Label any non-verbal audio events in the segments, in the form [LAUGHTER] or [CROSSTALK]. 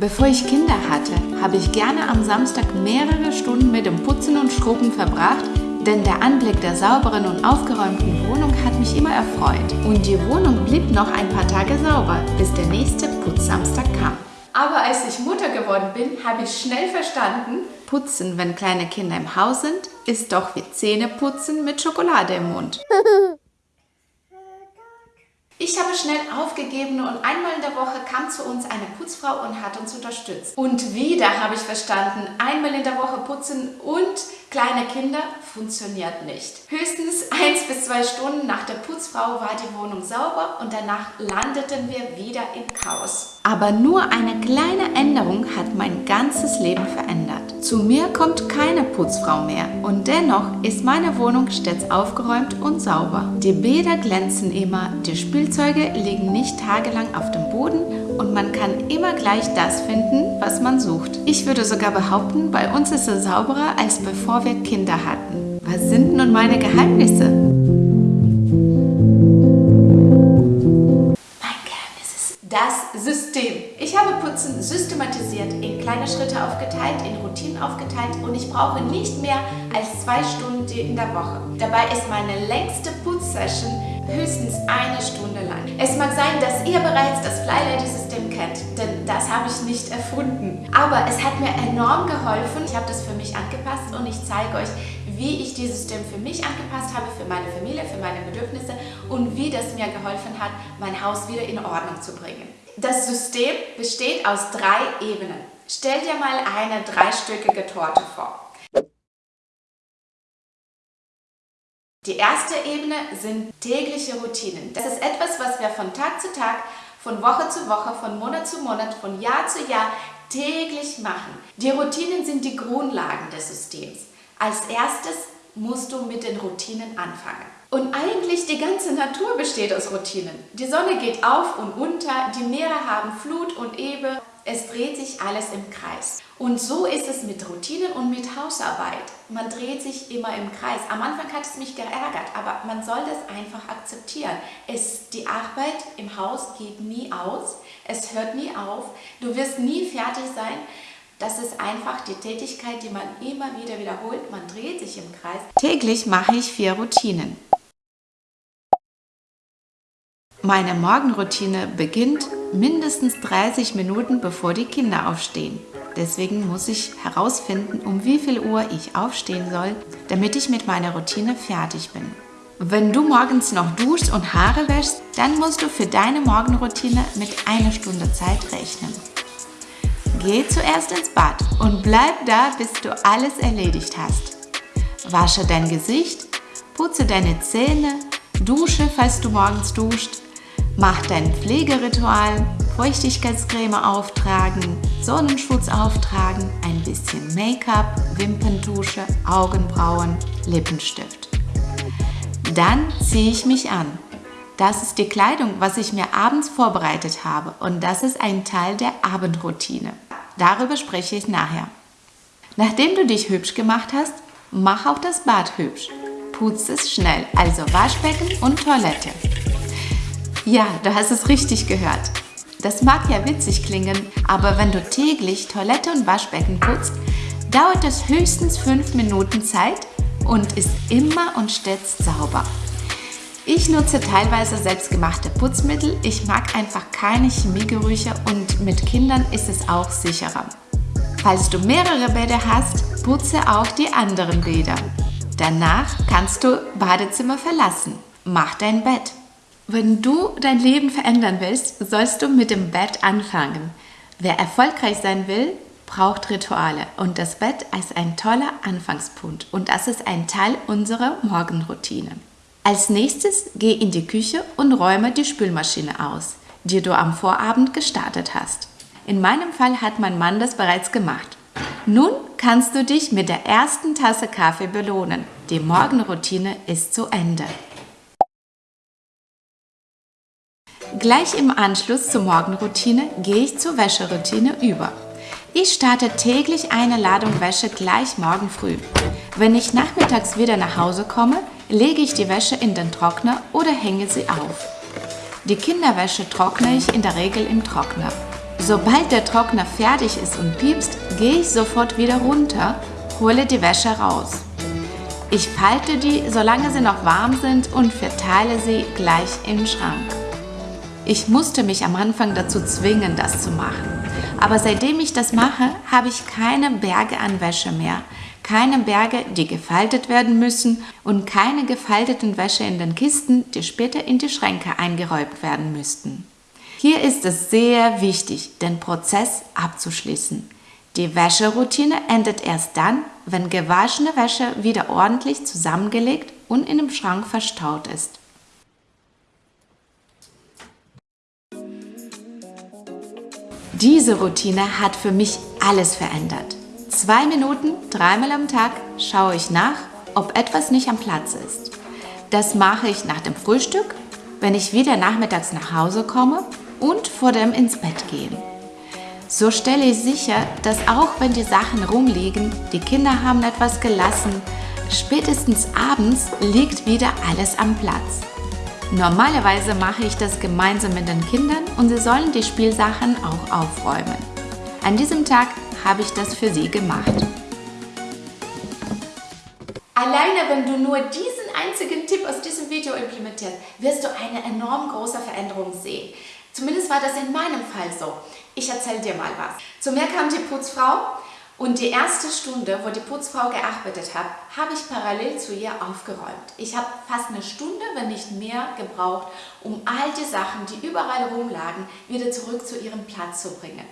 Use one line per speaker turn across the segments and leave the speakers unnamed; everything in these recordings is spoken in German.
Bevor ich Kinder hatte, habe ich gerne am Samstag mehrere Stunden mit dem Putzen und Schrubben verbracht, denn der Anblick der sauberen und aufgeräumten Wohnung hat mich immer erfreut. Und die Wohnung blieb noch ein paar Tage sauber, bis der nächste Putzsamstag kam. Aber als ich Mutter geworden bin, habe ich schnell verstanden, Putzen, wenn kleine Kinder im Haus sind, ist doch wie Zähneputzen mit Schokolade im Mund. [LAUGHS] Ich habe schnell aufgegeben und einmal in der Woche kam zu uns eine Putzfrau und hat uns unterstützt. Und wieder habe ich verstanden, einmal in der Woche putzen und kleine Kinder funktioniert nicht. Höchstens eins bis zwei Stunden nach der Putzfrau war die Wohnung sauber und danach landeten wir wieder im Chaos. Aber nur eine kleine Änderung hat mein ganzes Leben verändert. Zu mir kommt keine Putzfrau mehr und dennoch ist meine Wohnung stets aufgeräumt und sauber. Die Bäder glänzen immer, die Spielzeuge liegen nicht tagelang auf dem Boden und man kann immer gleich das finden, was man sucht. Ich würde sogar behaupten, bei uns ist es sauberer, als bevor wir Kinder hatten. Was sind nun meine Geheimnisse? Ich habe Putzen systematisiert, in kleine Schritte aufgeteilt, in Routinen aufgeteilt und ich brauche nicht mehr als zwei Stunden in der Woche. Dabei ist meine längste Putzsession höchstens eine Stunde lang. Es mag sein, dass ihr bereits das Fly-Lady-System kennt, denn das habe ich nicht erfunden. Aber es hat mir enorm geholfen. Ich habe das für mich angepasst und ich zeige euch, wie ich dieses System für mich angepasst habe, für meine Familie, für meine Bedürfnisse und wie das mir geholfen hat, mein Haus wieder in Ordnung zu bringen. Das System besteht aus drei Ebenen. Stell dir mal eine dreistöckige Torte vor. Die erste Ebene sind tägliche Routinen. Das ist etwas, was wir von Tag zu Tag, von Woche zu Woche, von Monat zu Monat, von Jahr zu Jahr täglich machen. Die Routinen sind die Grundlagen des Systems. Als erstes musst du mit den Routinen anfangen. Und eigentlich die ganze Natur besteht aus Routinen. Die Sonne geht auf und unter, die Meere haben Flut und Ebbe, es dreht sich alles im Kreis. Und so ist es mit Routinen und mit Hausarbeit. Man dreht sich immer im Kreis. Am Anfang hat es mich geärgert, aber man soll das einfach akzeptieren. Es, die Arbeit im Haus geht nie aus, es hört nie auf, du wirst nie fertig sein. Das ist einfach die Tätigkeit, die man immer wieder wiederholt. Man dreht sich im Kreis. Täglich mache ich vier Routinen. Meine Morgenroutine beginnt mindestens 30 Minuten bevor die Kinder aufstehen. Deswegen muss ich herausfinden, um wie viel Uhr ich aufstehen soll, damit ich mit meiner Routine fertig bin. Wenn du morgens noch duschst und Haare wäschst, dann musst du für deine Morgenroutine mit einer Stunde Zeit rechnen. Geh zuerst ins Bad und bleib da, bis du alles erledigt hast. Wasche dein Gesicht, putze deine Zähne, dusche, falls du morgens duscht, Mach dein Pflegeritual, Feuchtigkeitscreme auftragen, Sonnenschutz auftragen, ein bisschen Make-up, Wimperntusche, Augenbrauen, Lippenstift. Dann ziehe ich mich an. Das ist die Kleidung, was ich mir abends vorbereitet habe und das ist ein Teil der Abendroutine. Darüber spreche ich nachher. Nachdem du dich hübsch gemacht hast, mach auch das Bad hübsch. Putz es schnell, also Waschbecken und Toilette. Ja, du hast es richtig gehört. Das mag ja witzig klingen, aber wenn du täglich Toilette und Waschbecken putzt, dauert es höchstens 5 Minuten Zeit und ist immer und stets sauber. Ich nutze teilweise selbstgemachte Putzmittel. Ich mag einfach keine Chemiegerüche und mit Kindern ist es auch sicherer. Falls du mehrere Bäder hast, putze auch die anderen Bäder. Danach kannst du Badezimmer verlassen. Mach dein Bett. Wenn du dein Leben verändern willst, sollst du mit dem Bett anfangen. Wer erfolgreich sein will, braucht Rituale und das Bett ist ein toller Anfangspunkt und das ist ein Teil unserer Morgenroutine. Als nächstes geh in die Küche und räume die Spülmaschine aus, die du am Vorabend gestartet hast. In meinem Fall hat mein Mann das bereits gemacht. Nun kannst du dich mit der ersten Tasse Kaffee belohnen. Die Morgenroutine ist zu Ende. Gleich im Anschluss zur Morgenroutine gehe ich zur Wäscheroutine über. Ich starte täglich eine Ladung Wäsche gleich morgen früh. Wenn ich nachmittags wieder nach Hause komme, lege ich die Wäsche in den Trockner oder hänge sie auf. Die Kinderwäsche trockne ich in der Regel im Trockner. Sobald der Trockner fertig ist und piepst, gehe ich sofort wieder runter, hole die Wäsche raus. Ich falte die, solange sie noch warm sind und verteile sie gleich im Schrank. Ich musste mich am Anfang dazu zwingen, das zu machen. Aber seitdem ich das mache, habe ich keine Berge an Wäsche mehr. Keine Berge, die gefaltet werden müssen und keine gefalteten Wäsche in den Kisten, die später in die Schränke eingeräumt werden müssten. Hier ist es sehr wichtig, den Prozess abzuschließen. Die Wäscheroutine endet erst dann, wenn gewaschene Wäsche wieder ordentlich zusammengelegt und in dem Schrank verstaut ist. Diese Routine hat für mich alles verändert. Zwei Minuten, dreimal am Tag schaue ich nach, ob etwas nicht am Platz ist. Das mache ich nach dem Frühstück, wenn ich wieder nachmittags nach Hause komme und vor dem ins Bett gehen. So stelle ich sicher, dass auch wenn die Sachen rumliegen, die Kinder haben etwas gelassen, spätestens abends liegt wieder alles am Platz. Normalerweise mache ich das gemeinsam mit den Kindern und sie sollen die Spielsachen auch aufräumen. An diesem Tag habe ich das für sie gemacht. Alleine wenn du nur diesen einzigen Tipp aus diesem Video implementierst, wirst du eine enorm große Veränderung sehen. Zumindest war das in meinem Fall so. Ich erzähle dir mal was. Zu mir kam die Putzfrau und die erste Stunde, wo die Putzfrau gearbeitet hat, habe ich parallel zu ihr aufgeräumt. Ich habe fast eine Stunde, wenn nicht mehr, gebraucht, um all die Sachen, die überall rumlagen, wieder zurück zu ihrem Platz zu bringen.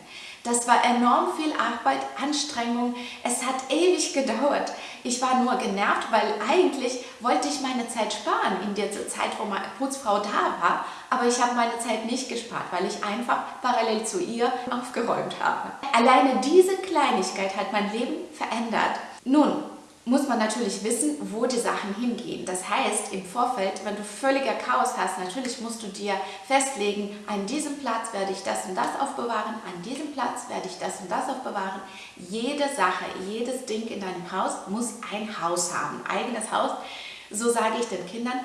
Das war enorm viel Arbeit, Anstrengung. Es hat ewig gedauert. Ich war nur genervt, weil eigentlich wollte ich meine Zeit sparen in der Zeit, wo meine Putzfrau da war. Aber ich habe meine Zeit nicht gespart, weil ich einfach parallel zu ihr aufgeräumt habe. Alleine diese Kleinigkeit hat mein Leben verändert. Nun, muss man natürlich wissen, wo die Sachen hingehen. Das heißt, im Vorfeld, wenn du völliger Chaos hast, natürlich musst du dir festlegen, an diesem Platz werde ich das und das aufbewahren, an diesem Platz werde ich das und das aufbewahren. Jede Sache, jedes Ding in deinem Haus muss ein Haus haben, eigenes Haus. So sage ich den Kindern,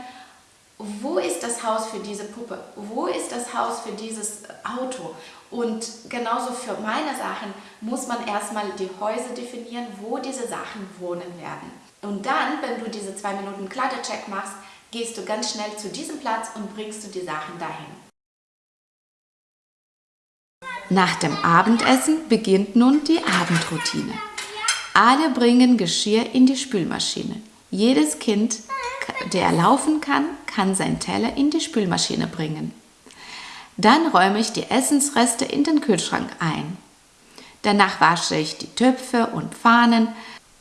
wo ist das Haus für diese Puppe? Wo ist das Haus für dieses Auto? Und genauso für meine Sachen muss man erstmal die Häuser definieren, wo diese Sachen wohnen werden. Und dann, wenn du diese zwei Minuten Kleidercheck machst, gehst du ganz schnell zu diesem Platz und bringst du die Sachen dahin. Nach dem Abendessen beginnt nun die Abendroutine. Alle bringen Geschirr in die Spülmaschine. Jedes Kind, der laufen kann, kann sein Teller in die Spülmaschine bringen. Dann räume ich die Essensreste in den Kühlschrank ein. Danach wasche ich die Töpfe und Pfannen,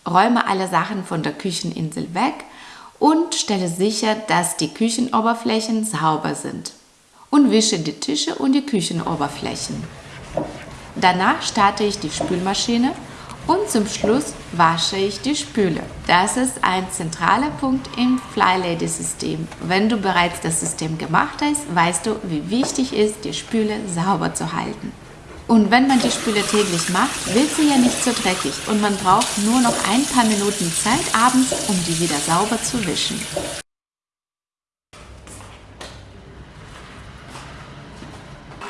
räume alle Sachen von der Kücheninsel weg und stelle sicher, dass die Küchenoberflächen sauber sind. Und wische die Tische und die Küchenoberflächen. Danach starte ich die Spülmaschine und zum Schluss wasche ich die Spüle. Das ist ein zentraler Punkt im Flylady-System. Wenn du bereits das System gemacht hast, weißt du, wie wichtig es ist, die Spüle sauber zu halten. Und wenn man die Spüle täglich macht, wird sie ja nicht so dreckig und man braucht nur noch ein paar Minuten Zeit abends, um die wieder sauber zu wischen.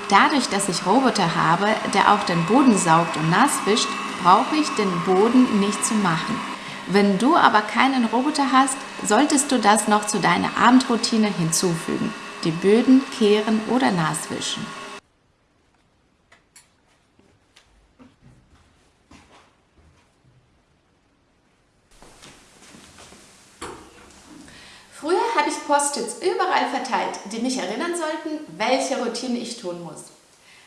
Dadurch, dass ich Roboter habe, der auch den Boden saugt und nass wischt, brauche ich den Boden nicht zu machen. Wenn du aber keinen Roboter hast, solltest du das noch zu deiner Abendroutine hinzufügen. Die Böden kehren oder naswischen. Früher habe ich Post-its überall verteilt, die mich erinnern sollten, welche Routine ich tun muss.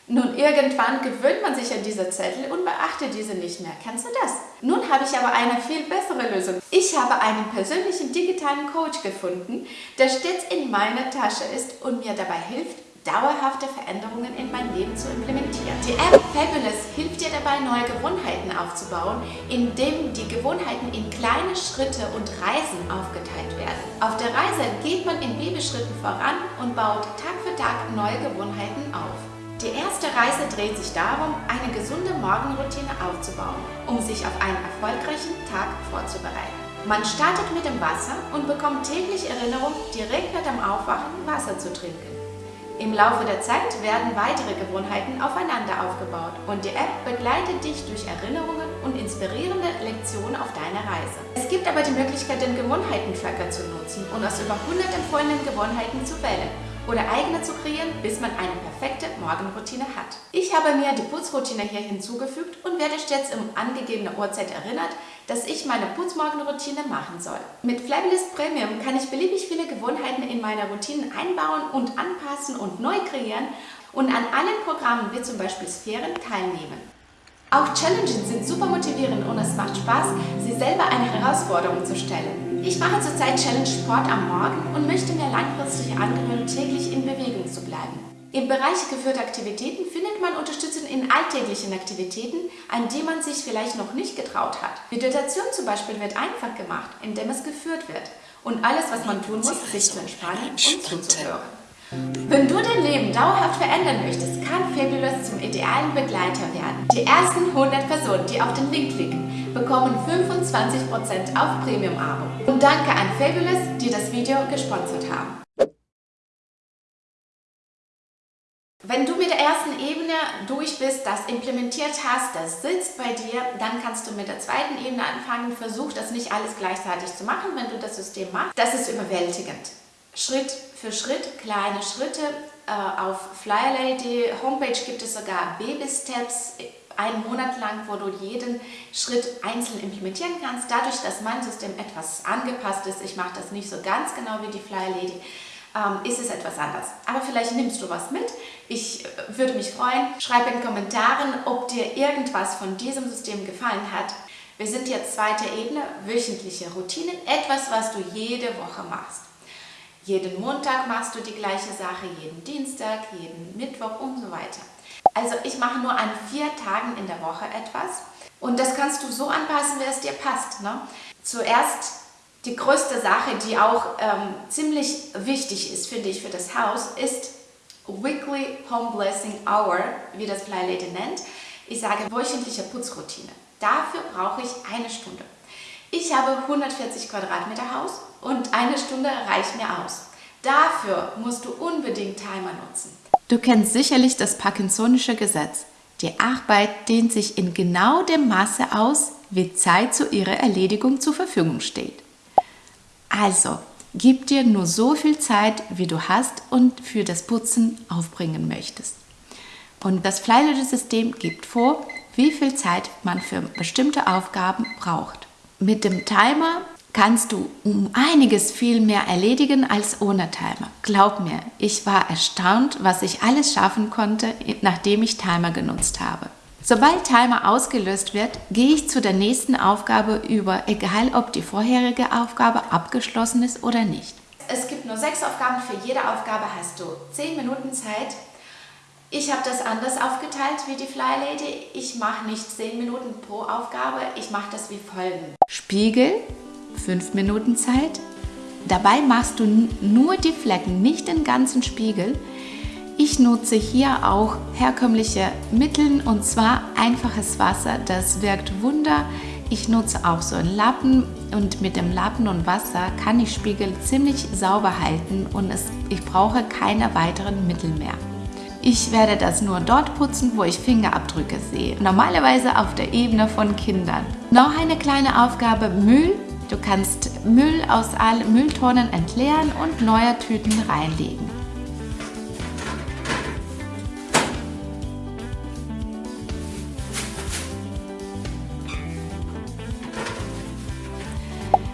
Nun, irgendwann gewöhnt man sich an diese Zettel und beachtet diese nicht mehr. Kennst du das? Nun habe ich aber eine viel bessere Lösung. Ich habe einen persönlichen digitalen Coach gefunden, der stets in meiner Tasche ist und mir dabei hilft, dauerhafte Veränderungen in mein Leben zu implementieren. Die App Fabulous hilft dir dabei, neue Gewohnheiten aufzubauen, indem die Gewohnheiten in kleine Schritte und Reisen aufgeteilt werden. Auf der Reise geht man in Babyschritten voran und baut Tag für Tag neue Gewohnheiten auf. Die erste Reise dreht sich darum, eine gesunde Morgenroutine aufzubauen, um sich auf einen erfolgreichen Tag vorzubereiten. Man startet mit dem Wasser und bekommt täglich Erinnerung, direkt nach dem Aufwachen Wasser zu trinken. Im Laufe der Zeit werden weitere Gewohnheiten aufeinander aufgebaut und die App begleitet dich durch Erinnerungen und inspirierende Lektionen auf deiner Reise. Es gibt aber die Möglichkeit, den Gewohnheiten-Tracker zu nutzen und aus über 100 empfohlenen Gewohnheiten zu wählen oder eigene zu kreieren, bis man eine perfekte Morgenroutine hat. Ich habe mir die Putzroutine hier hinzugefügt und werde stets um angegebene Uhrzeit erinnert, dass ich meine Putzmorgenroutine machen soll. Mit Flyblist Premium kann ich beliebig viele Gewohnheiten in meine Routinen einbauen und anpassen und neu kreieren und an allen Programmen wie zum Beispiel Sphären teilnehmen. Auch Challenges sind super motivierend und es macht Spaß, sie selber eine Herausforderung zu stellen. Ich mache zurzeit Challenge Sport am Morgen und möchte mir langfristig angewöhnen, täglich in Bewegung zu bleiben. Im Bereich geführte Aktivitäten findet man Unterstützung in alltäglichen Aktivitäten, an die man sich vielleicht noch nicht getraut hat. Meditation zum Beispiel wird einfach gemacht, indem es geführt wird. Und alles, was man tun muss, ist sich zu entspannen und zuzuhören. Wenn du dein Leben dauerhaft verändern möchtest, kann Fabulous zum idealen Begleiter werden. Die ersten 100 Personen, die auf den Link klicken, bekommen 25% auf Premium-Abo. Und danke an Fabulous, die das Video gesponsert haben. Wenn du mit der ersten Ebene durch bist, das implementiert hast, das sitzt bei dir, dann kannst du mit der zweiten Ebene anfangen. Versuch das nicht alles gleichzeitig zu machen, wenn du das System machst. Das ist überwältigend. Schritt für Schritt, kleine Schritte. Äh, auf Flyerlady Homepage gibt es sogar Baby-Steps, einen Monat lang, wo du jeden Schritt einzeln implementieren kannst. Dadurch, dass mein System etwas angepasst ist, ich mache das nicht so ganz genau wie die Flyerlady, ähm, ist es etwas anders. Aber vielleicht nimmst du was mit. Ich äh, würde mich freuen. Schreib in den Kommentaren, ob dir irgendwas von diesem System gefallen hat. Wir sind jetzt zweite Ebene, wöchentliche Routinen, etwas, was du jede Woche machst. Jeden Montag machst du die gleiche Sache, jeden Dienstag, jeden Mittwoch und so weiter. Also ich mache nur an vier Tagen in der Woche etwas und das kannst du so anpassen, wie es dir passt. Ne? Zuerst die größte Sache, die auch ähm, ziemlich wichtig ist, finde ich, für das Haus, ist Weekly Home Blessing Hour, wie das Fly Lady nennt. Ich sage wöchentliche Putzroutine. Dafür brauche ich eine Stunde. Ich habe 140 Quadratmeter Haus und eine Stunde reicht mir aus. Dafür musst du unbedingt Timer nutzen.
Du kennst sicherlich das Parkinsonische Gesetz. Die Arbeit dehnt sich in genau dem Maße aus, wie Zeit zu ihrer Erledigung zur Verfügung steht. Also, gib dir nur so viel Zeit, wie du hast und für das Putzen aufbringen möchtest. Und das Flylage-System gibt vor, wie viel Zeit man für bestimmte Aufgaben braucht. Mit dem Timer kannst du um einiges viel mehr erledigen als ohne Timer. Glaub mir, ich war erstaunt, was ich alles schaffen konnte, nachdem ich Timer genutzt habe. Sobald Timer ausgelöst wird, gehe ich zu der nächsten Aufgabe über, egal ob die vorherige Aufgabe abgeschlossen ist oder nicht.
Es gibt nur sechs Aufgaben, für jede Aufgabe hast du zehn Minuten Zeit. Ich habe das anders aufgeteilt wie die Fly Lady. Ich mache nicht zehn Minuten pro Aufgabe, ich mache das wie folgen.
Spiegel, fünf Minuten Zeit. Dabei machst du nur die Flecken, nicht den ganzen Spiegel. Ich nutze hier auch herkömmliche Mittel und zwar einfaches Wasser, das wirkt Wunder. Ich nutze auch so einen Lappen und mit dem Lappen und Wasser kann ich Spiegel ziemlich sauber halten und es, ich brauche keine weiteren Mittel mehr. Ich werde das nur dort putzen, wo ich Fingerabdrücke sehe. Normalerweise auf der Ebene von Kindern. Noch eine kleine Aufgabe, Müll. Du kannst Müll aus allen Mülltonnen entleeren und neue Tüten reinlegen.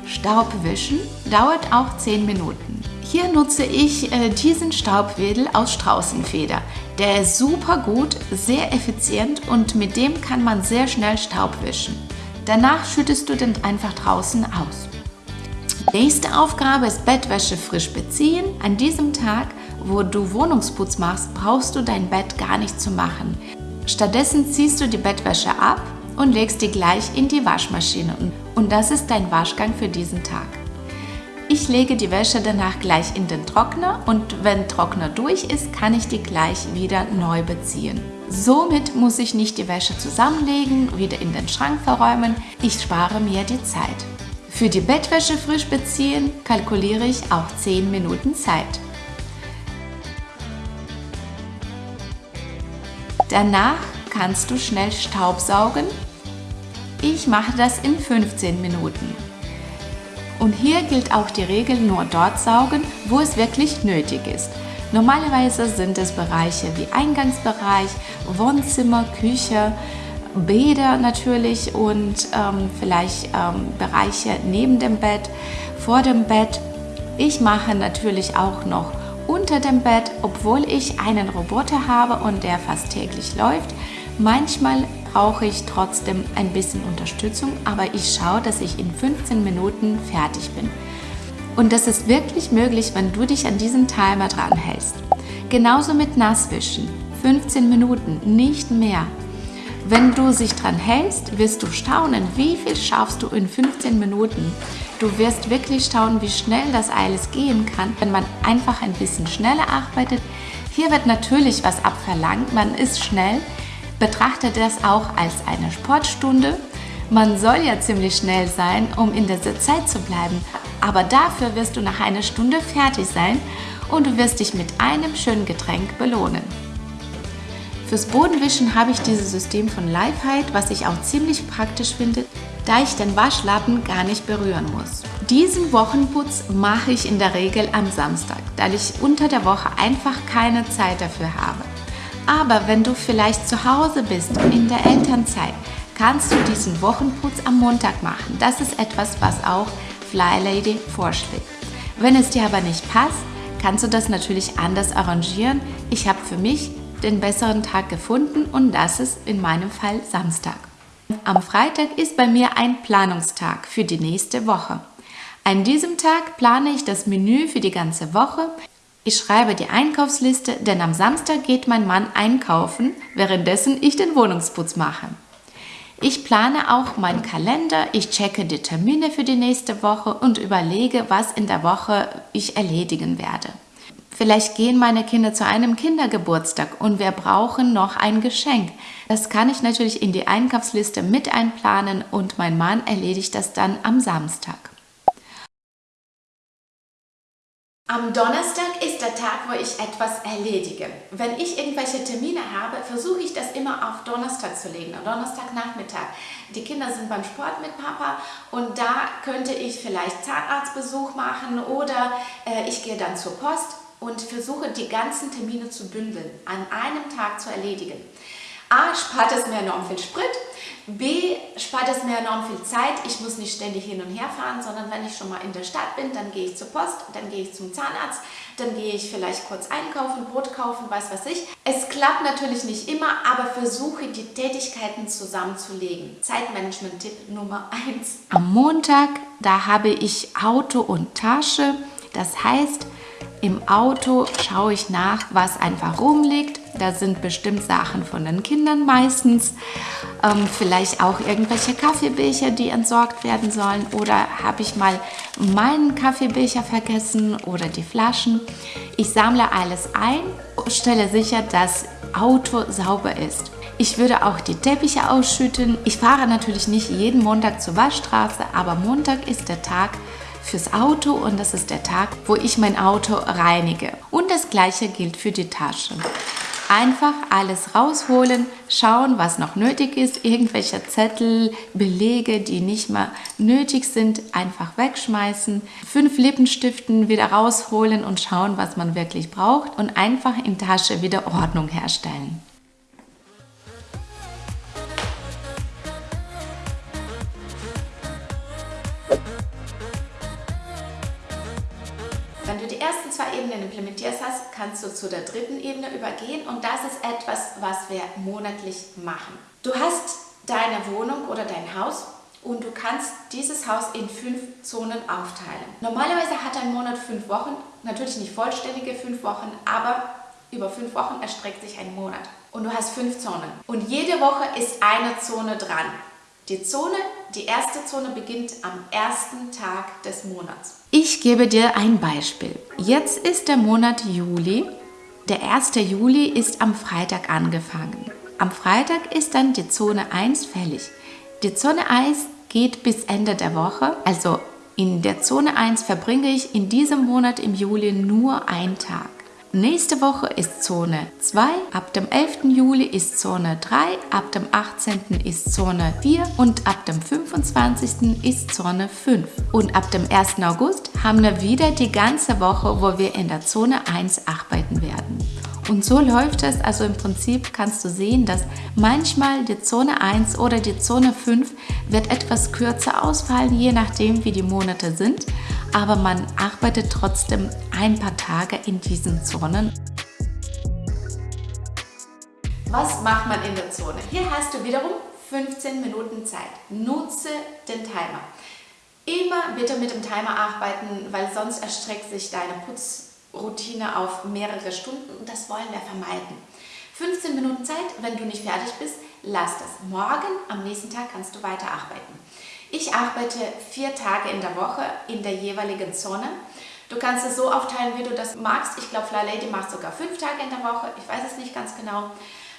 Staubwischen dauert auch 10 Minuten. Hier nutze ich äh, diesen Staubwedel aus Straußenfeder. Der ist super gut, sehr effizient und mit dem kann man sehr schnell Staub wischen. Danach schüttest du den einfach draußen aus. Nächste Aufgabe ist Bettwäsche frisch beziehen. An diesem Tag, wo du Wohnungsputz machst, brauchst du dein Bett gar nicht zu machen. Stattdessen ziehst du die Bettwäsche ab und legst die gleich in die Waschmaschine. Und das ist dein Waschgang für diesen Tag. Ich lege die Wäsche danach gleich in den Trockner und wenn Trockner durch ist, kann ich die gleich wieder neu beziehen. Somit muss ich nicht die Wäsche zusammenlegen, wieder in den Schrank verräumen. Ich spare mir die Zeit. Für die Bettwäsche frisch beziehen kalkuliere ich auch 10 Minuten Zeit. Danach kannst du schnell Staubsaugen. Ich mache das in 15 Minuten. Und hier gilt auch die Regel nur dort saugen, wo es wirklich nötig ist. Normalerweise sind es Bereiche wie Eingangsbereich, Wohnzimmer, Küche, Bäder natürlich und ähm, vielleicht ähm, Bereiche neben dem Bett, vor dem Bett. Ich mache natürlich auch noch unter dem Bett, obwohl ich einen Roboter habe und der fast täglich läuft. Manchmal brauche ich trotzdem ein bisschen Unterstützung, aber ich schaue, dass ich in 15 Minuten fertig bin. Und das ist wirklich möglich, wenn du dich an diesen Timer dran hältst. Genauso mit Nasswischen. 15 Minuten, nicht mehr. Wenn du sich dran hältst, wirst du staunen, wie viel schaffst du in 15 Minuten. Du wirst wirklich staunen, wie schnell das alles gehen kann, wenn man einfach ein bisschen schneller arbeitet. Hier wird natürlich was abverlangt, man ist schnell, betrachte das auch als eine Sportstunde. Man soll ja ziemlich schnell sein, um in dieser Zeit zu bleiben, aber dafür wirst du nach einer Stunde fertig sein und du wirst dich mit einem schönen Getränk belohnen. Fürs Bodenwischen habe ich dieses System von Lifehide, was ich auch ziemlich praktisch finde, da ich den Waschlappen gar nicht berühren muss. Diesen Wochenputz mache ich in der Regel am Samstag, da ich unter der Woche einfach keine Zeit dafür habe. Aber wenn du vielleicht zu Hause bist, in der Elternzeit, kannst du diesen Wochenputz am Montag machen. Das ist etwas, was auch Fly Lady vorschlägt. Wenn es dir aber nicht passt, kannst du das natürlich anders arrangieren. Ich habe für mich den besseren Tag gefunden und das ist in meinem Fall Samstag. Am Freitag ist bei mir ein Planungstag für die nächste Woche. An diesem Tag plane ich das Menü für die ganze Woche. Ich schreibe die Einkaufsliste, denn am Samstag geht mein Mann einkaufen, währenddessen ich den Wohnungsputz mache. Ich plane auch meinen Kalender, ich checke die Termine für die nächste Woche und überlege, was in der Woche ich erledigen werde. Vielleicht gehen meine Kinder zu einem Kindergeburtstag und wir brauchen noch ein Geschenk. Das kann ich natürlich in die Einkaufsliste mit einplanen und mein Mann erledigt das dann am Samstag.
Am Donnerstag der Tag, wo ich etwas erledige. Wenn ich irgendwelche Termine habe, versuche ich das immer auf Donnerstag zu legen, Donnerstagnachmittag. Die Kinder sind beim Sport mit Papa und da könnte ich vielleicht Zahnarztbesuch machen oder äh, ich gehe dann zur Post und versuche die ganzen Termine zu bündeln, an einem Tag zu erledigen. A, spart es mir enorm viel Sprit, B, spart es mir enorm viel Zeit, ich muss nicht ständig hin und her fahren, sondern wenn ich schon mal in der Stadt bin, dann gehe ich zur Post, dann gehe ich zum Zahnarzt, dann gehe ich vielleicht kurz einkaufen, Brot kaufen, weiß was ich. Es klappt natürlich nicht immer, aber versuche die Tätigkeiten zusammenzulegen. Zeitmanagement-Tipp Nummer 1.
Am Montag, da habe ich Auto und Tasche, das heißt, im Auto schaue ich nach, was einfach rumliegt. Da sind bestimmt Sachen von den Kindern meistens. Ähm, vielleicht auch irgendwelche Kaffeebecher, die entsorgt werden sollen. Oder habe ich mal meinen Kaffeebecher vergessen oder die Flaschen. Ich sammle alles ein, stelle sicher, dass Auto sauber ist. Ich würde auch die Teppiche ausschütten. Ich fahre natürlich nicht jeden Montag zur Waschstraße, aber Montag ist der Tag, fürs Auto und das ist der Tag, wo ich mein Auto reinige. Und das gleiche gilt für die Tasche. Einfach alles rausholen, schauen, was noch nötig ist, irgendwelche Zettel, Belege, die nicht mehr nötig sind, einfach wegschmeißen, fünf Lippenstiften wieder rausholen und schauen, was man wirklich braucht und einfach in Tasche wieder Ordnung herstellen.
Zwei Ebenen implementierst hast, kannst du zu der dritten Ebene übergehen und das ist etwas, was wir monatlich machen. Du hast deine Wohnung oder dein Haus und du kannst dieses Haus in fünf Zonen aufteilen. Normalerweise hat ein Monat fünf Wochen, natürlich nicht vollständige fünf Wochen, aber über fünf Wochen erstreckt sich ein Monat. Und du hast fünf Zonen. Und jede Woche ist eine Zone dran. Die Zone, die erste Zone beginnt am ersten Tag des Monats.
Ich gebe dir ein Beispiel. Jetzt ist der Monat Juli. Der 1. Juli ist am Freitag angefangen. Am Freitag ist dann die Zone 1 fällig. Die Zone 1 geht bis Ende der Woche. Also in der Zone 1 verbringe ich in diesem Monat im Juli nur einen Tag. Nächste Woche ist Zone 2, ab dem 11. Juli ist Zone 3, ab dem 18. ist Zone 4 und ab dem 25. ist Zone 5. Und ab dem 1. August haben wir wieder die ganze Woche, wo wir in der Zone 1 arbeiten werden. Und so läuft es, also im Prinzip kannst du sehen, dass manchmal die Zone 1 oder die Zone 5 wird etwas kürzer ausfallen, je nachdem wie die Monate sind aber man arbeitet trotzdem ein paar Tage in diesen Zonen.
Was macht man in der Zone? Hier hast du wiederum 15 Minuten Zeit. Nutze den Timer. Immer bitte mit dem Timer arbeiten, weil sonst erstreckt sich deine Putzroutine auf mehrere Stunden und das wollen wir vermeiden. 15 Minuten Zeit, wenn du nicht fertig bist, lass das. Morgen, am nächsten Tag kannst du weiterarbeiten. Ich arbeite vier Tage in der Woche in der jeweiligen Zone. Du kannst es so aufteilen, wie du das magst. Ich glaube, Fly Lady macht sogar fünf Tage in der Woche. Ich weiß es nicht ganz genau.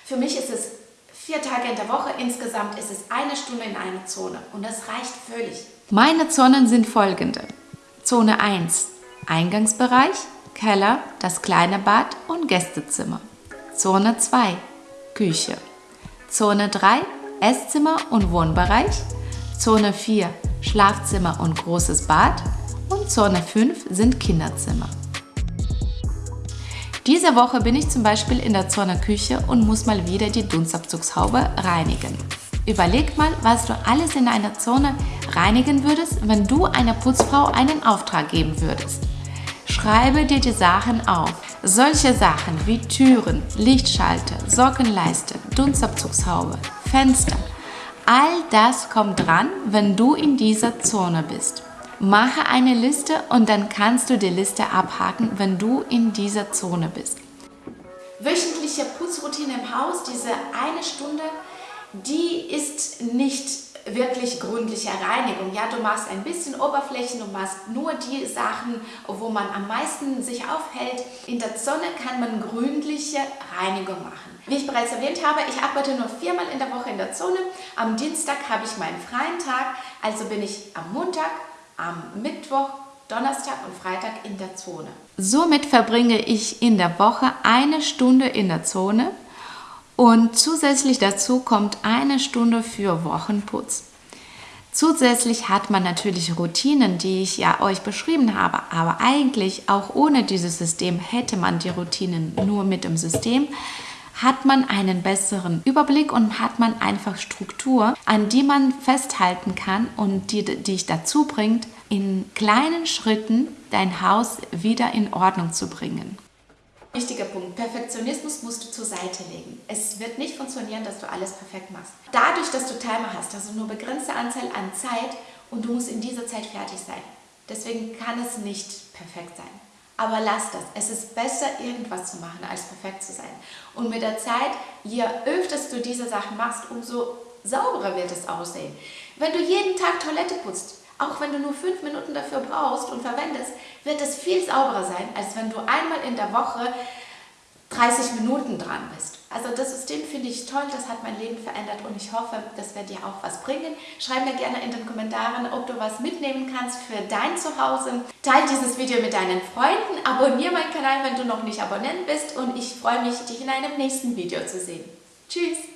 Für mich ist es vier Tage in der Woche. Insgesamt ist es eine Stunde in einer Zone. Und das reicht völlig.
Meine Zonen sind folgende. Zone 1 Eingangsbereich, Keller, das kleine Bad und Gästezimmer. Zone 2 Küche. Zone 3 Esszimmer und Wohnbereich. Zone 4 Schlafzimmer und großes Bad und Zone 5 sind Kinderzimmer. Diese Woche bin ich zum Beispiel in der Zone Küche und muss mal wieder die Dunstabzugshaube reinigen. Überleg mal, was du alles in einer Zone reinigen würdest, wenn du einer Putzfrau einen Auftrag geben würdest. Schreibe dir die Sachen auf. Solche Sachen wie Türen, Lichtschalter, Sockenleiste, Dunstabzugshaube, Fenster, All das kommt dran, wenn du in dieser Zone bist. Mache eine Liste und dann kannst du die Liste abhaken, wenn du in dieser Zone bist.
Wöchentliche Putzroutine im Haus, diese eine Stunde, die ist nicht wirklich gründliche Reinigung. Ja, du machst ein bisschen Oberflächen, du machst nur die Sachen, wo man am meisten sich aufhält. In der Sonne kann man gründliche Reinigung machen. Wie ich bereits erwähnt habe, ich arbeite nur viermal in der Woche in der Zone. Am Dienstag habe ich meinen freien Tag, also bin ich am Montag, am Mittwoch, Donnerstag und Freitag in der Zone.
Somit verbringe ich in der Woche eine Stunde in der Zone und zusätzlich dazu kommt eine Stunde für Wochenputz. Zusätzlich hat man natürlich Routinen, die ich ja euch beschrieben habe, aber eigentlich auch ohne dieses System hätte man die Routinen nur mit dem System hat man einen besseren Überblick und hat man einfach Struktur, an die man festhalten kann und die dich dazu bringt, in kleinen Schritten dein Haus wieder in Ordnung zu bringen.
Wichtiger Punkt, Perfektionismus musst du zur Seite legen. Es wird nicht funktionieren, dass du alles perfekt machst. Dadurch, dass du Timer hast, also nur begrenzte Anzahl an Zeit und du musst in dieser Zeit fertig sein. Deswegen kann es nicht perfekt sein. Aber lass das. Es ist besser, irgendwas zu machen, als perfekt zu sein. Und mit der Zeit, je öfter du diese Sachen machst, umso sauberer wird es aussehen. Wenn du jeden Tag Toilette putzt, auch wenn du nur fünf Minuten dafür brauchst und verwendest, wird es viel sauberer sein, als wenn du einmal in der Woche 30 Minuten dran bist. Also das System finde ich toll, das hat mein Leben verändert und ich hoffe, das wird dir auch was bringen. Schreib mir gerne in den Kommentaren, ob du was mitnehmen kannst für dein Zuhause. Teil dieses Video mit deinen Freunden, abonniere meinen Kanal, wenn du noch nicht Abonnent bist und ich freue mich, dich in einem nächsten Video zu sehen. Tschüss!